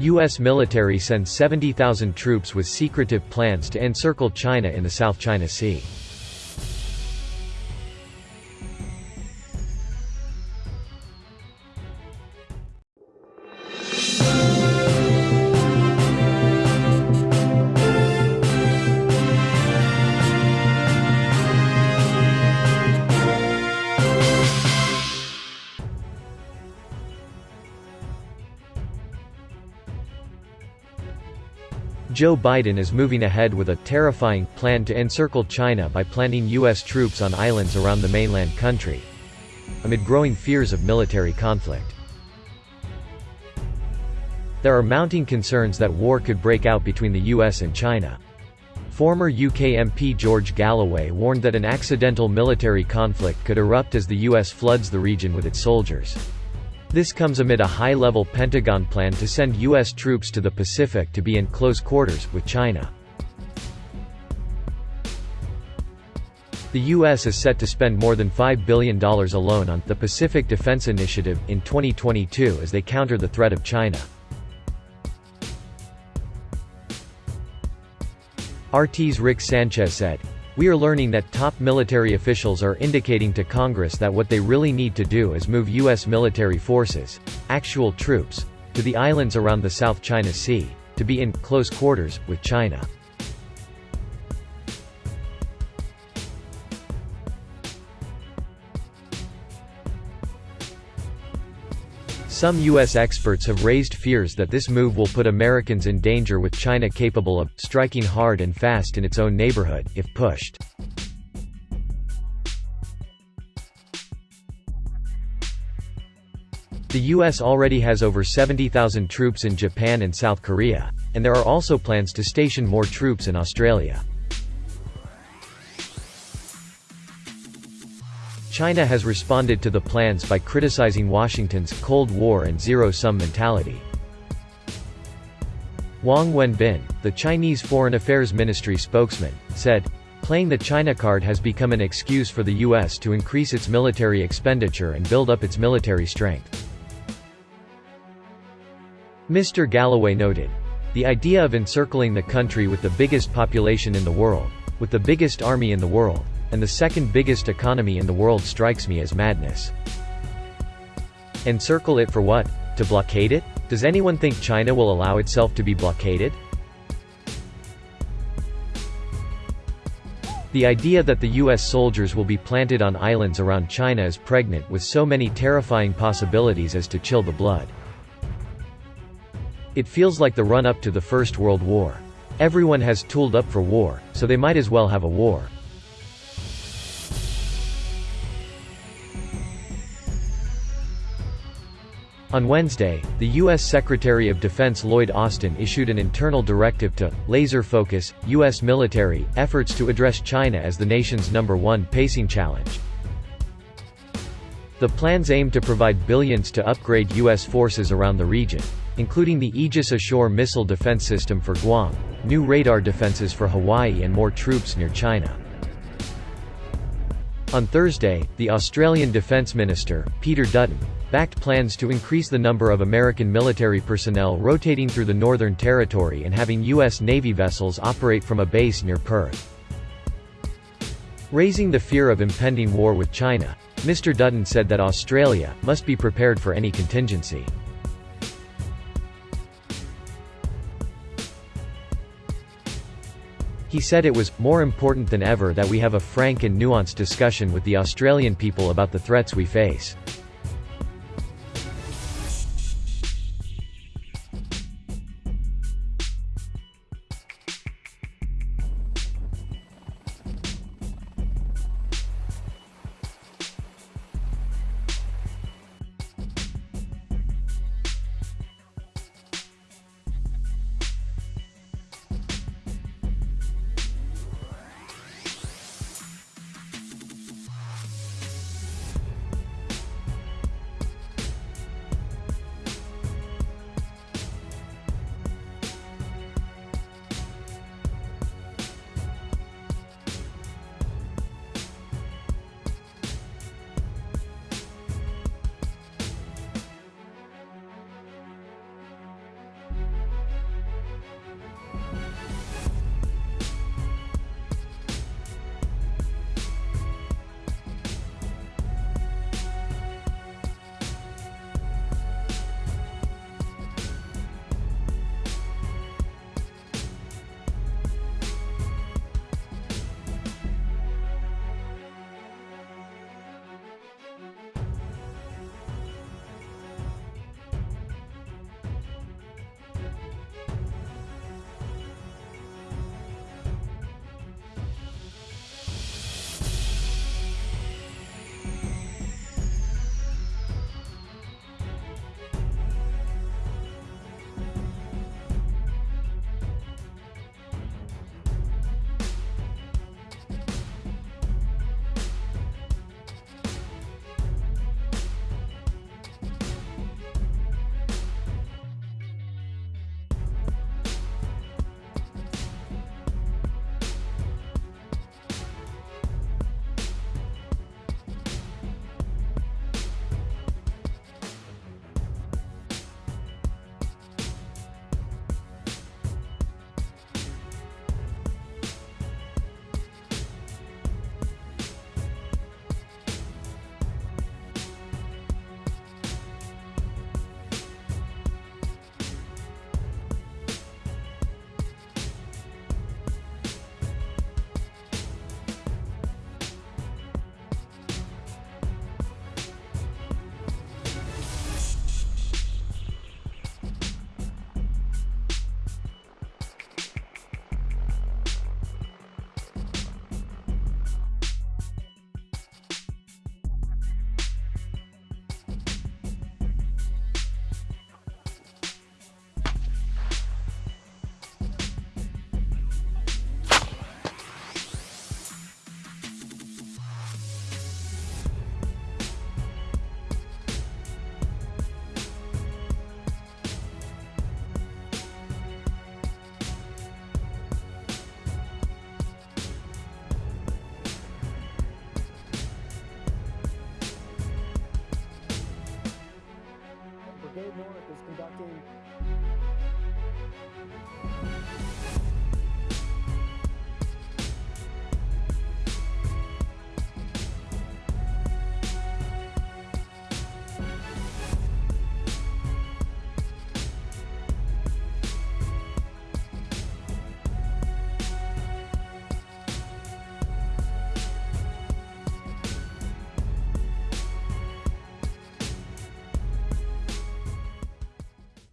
U.S. military sends 70,000 troops with secretive plans to encircle China in the South China Sea. Joe Biden is moving ahead with a terrifying plan to encircle China by planting U.S. troops on islands around the mainland country. Amid growing fears of military conflict. There are mounting concerns that war could break out between the U.S. and China. Former UK MP George Galloway warned that an accidental military conflict could erupt as the U.S. floods the region with its soldiers. This comes amid a high-level Pentagon plan to send U.S. troops to the Pacific to be in close quarters with China. The U.S. is set to spend more than $5 billion alone on the Pacific Defense Initiative in 2022 as they counter the threat of China. RT's Rick Sanchez said, we are learning that top military officials are indicating to Congress that what they really need to do is move U.S. military forces, actual troops, to the islands around the South China Sea, to be in close quarters with China. Some U.S. experts have raised fears that this move will put Americans in danger with China capable of striking hard and fast in its own neighborhood, if pushed. The U.S. already has over 70,000 troops in Japan and South Korea, and there are also plans to station more troops in Australia. China has responded to the plans by criticizing Washington's Cold War and zero-sum mentality. Wang Wenbin, the Chinese Foreign Affairs Ministry spokesman, said, Playing the China card has become an excuse for the U.S. to increase its military expenditure and build up its military strength. Mr. Galloway noted, The idea of encircling the country with the biggest population in the world, with the biggest army in the world, and the second biggest economy in the world strikes me as madness. Encircle it for what? To blockade it? Does anyone think China will allow itself to be blockaded? The idea that the US soldiers will be planted on islands around China is pregnant with so many terrifying possibilities as to chill the blood. It feels like the run-up to the First World War. Everyone has tooled up for war, so they might as well have a war. On Wednesday, the U.S. Secretary of Defense Lloyd Austin issued an internal directive to laser focus U.S. military efforts to address China as the nation's number one pacing challenge. The plans aim to provide billions to upgrade U.S. forces around the region, including the Aegis Ashore missile defense system for Guam, new radar defenses for Hawaii and more troops near China. On Thursday, the Australian Defence Minister, Peter Dutton, backed plans to increase the number of American military personnel rotating through the Northern Territory and having U.S. Navy vessels operate from a base near Perth. Raising the fear of impending war with China, Mr. Dutton said that Australia must be prepared for any contingency. He said it was more important than ever that we have a frank and nuanced discussion with the Australian people about the threats we face. Dave North is conducting